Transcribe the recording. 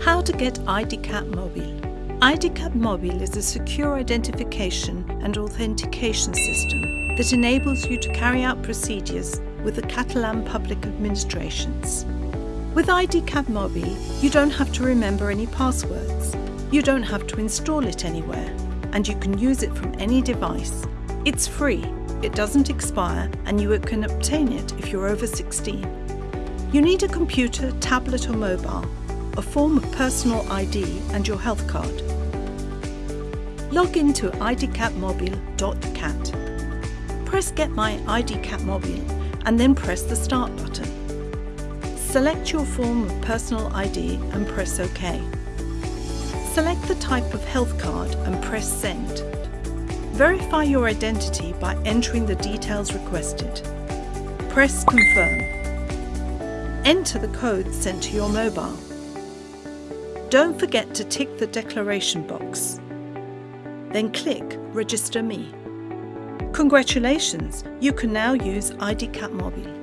How to get IDCAT Mobile. IDCAT Mobile is a secure identification and authentication system that enables you to carry out procedures with the Catalan public administrations. With IDCAT Mobile, you don't have to remember any passwords. You don't have to install it anywhere, and you can use it from any device. It's free, it doesn't expire, and you can obtain it if you're over 16. You need a computer, tablet or mobile, a form of personal ID and your health card. Log into idcatmobile.cat. Press Get My IDCAT Mobile and then press the Start button. Select your form of personal ID and press OK. Select the type of health card and press Send. Verify your identity by entering the details requested. Press Confirm. Enter the code sent to your mobile. Don't forget to tick the declaration box. Then click Register Me. Congratulations, you can now use IDCAT Mobile.